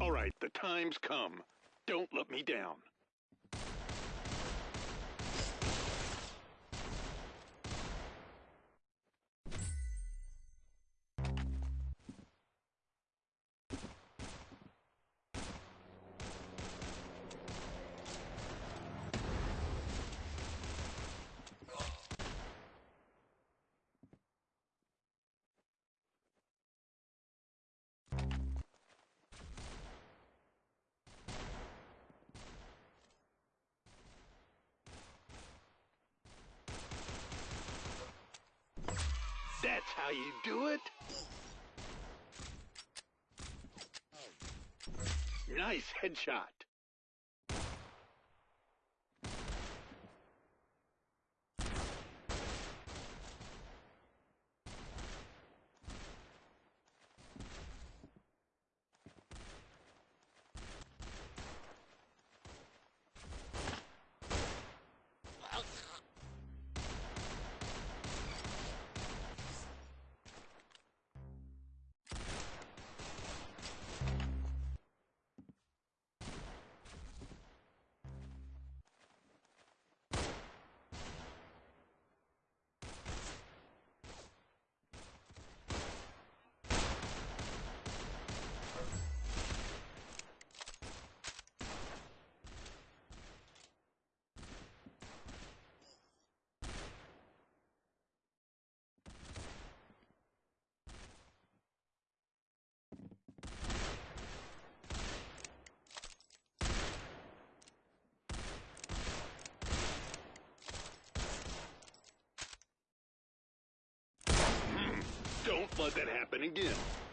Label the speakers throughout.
Speaker 1: All right, the time's come. Don't let me down. How you do it? Nice headshot. Don't let that happen again.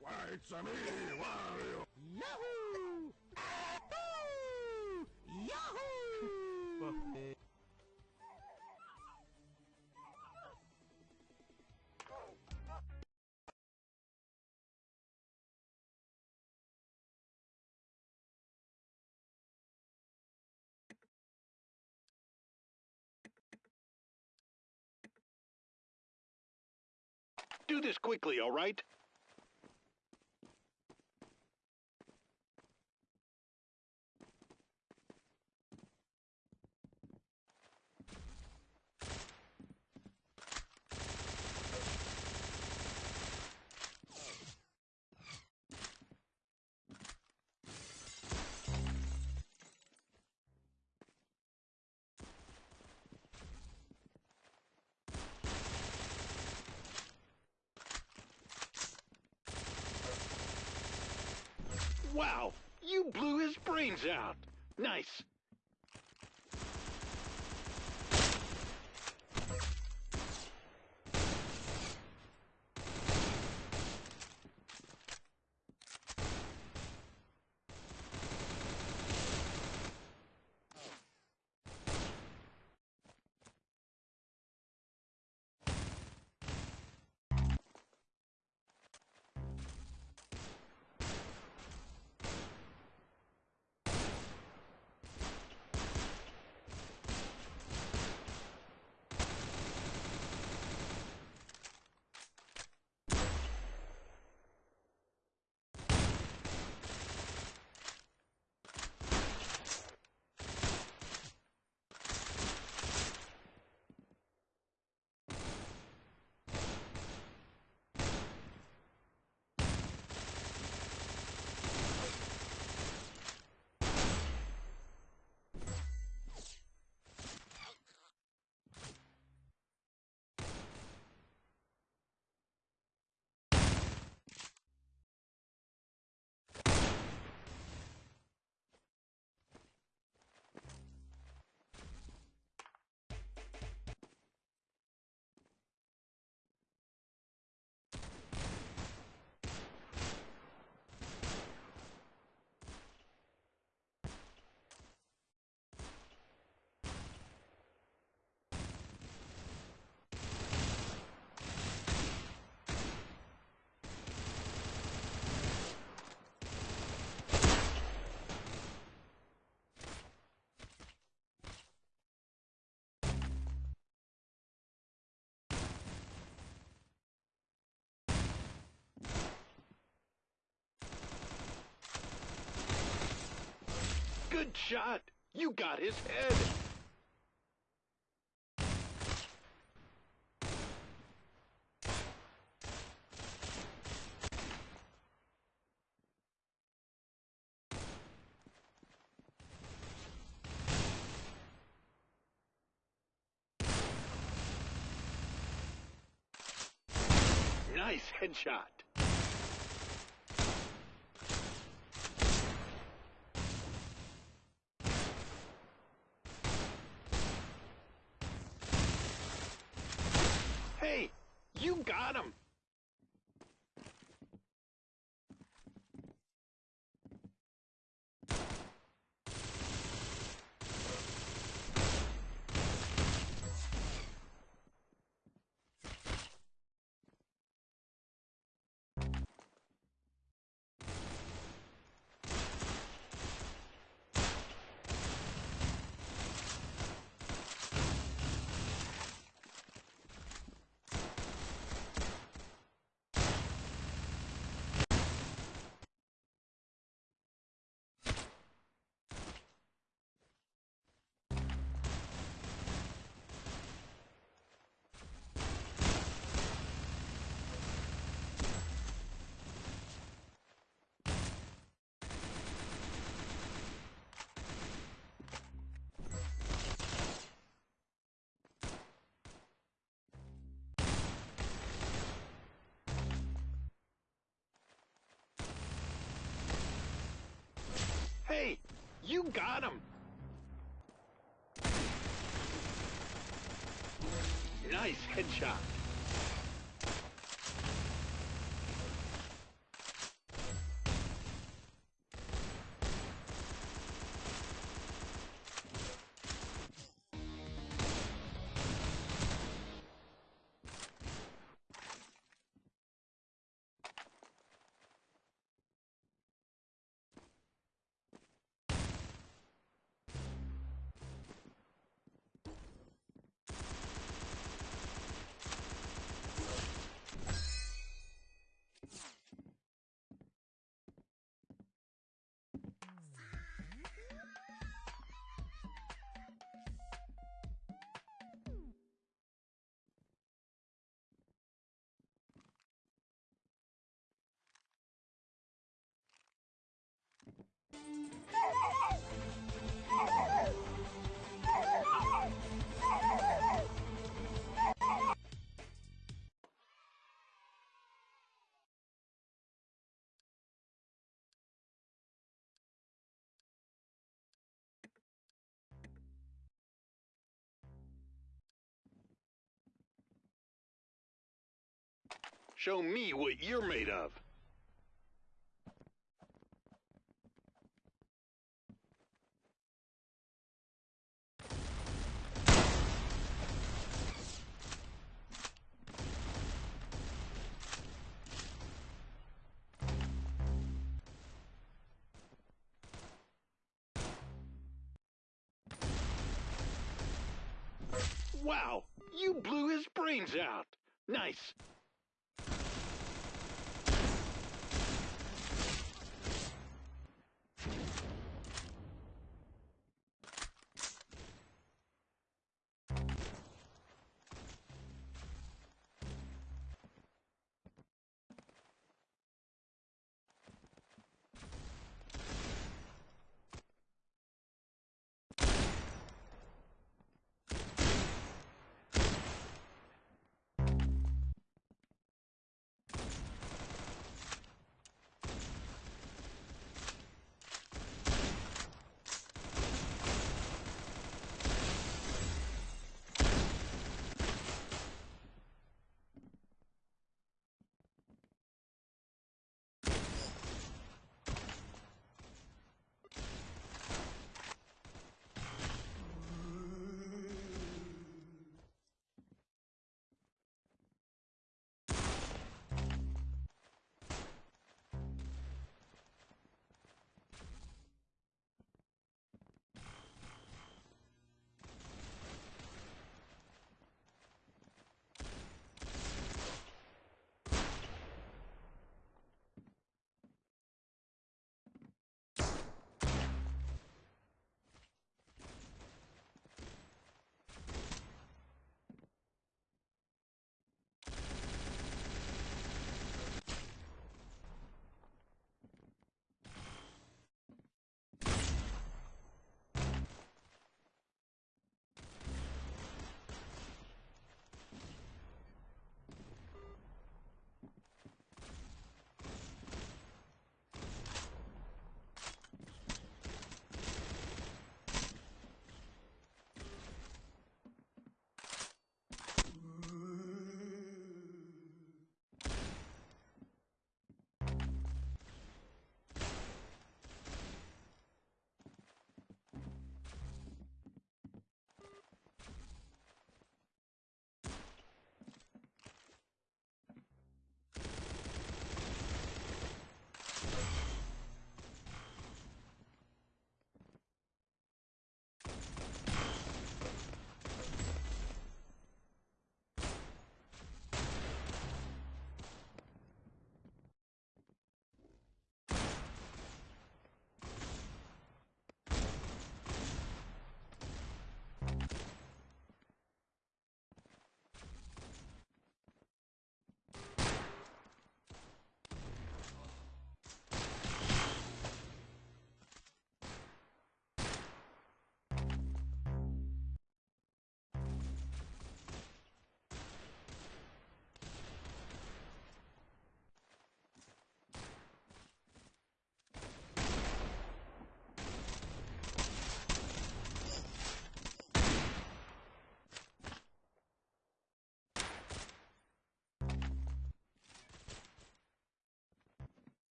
Speaker 2: Why, it's a me, Wario!
Speaker 1: Do this quickly, all right? Wow, you blew his brains out. Nice. Headshot! You got his head! Nice headshot. Hey, you got him. You got him. Nice headshot. Show me what you're made of. Wow, you blew his brains out. Nice.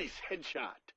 Speaker 1: Nice headshot.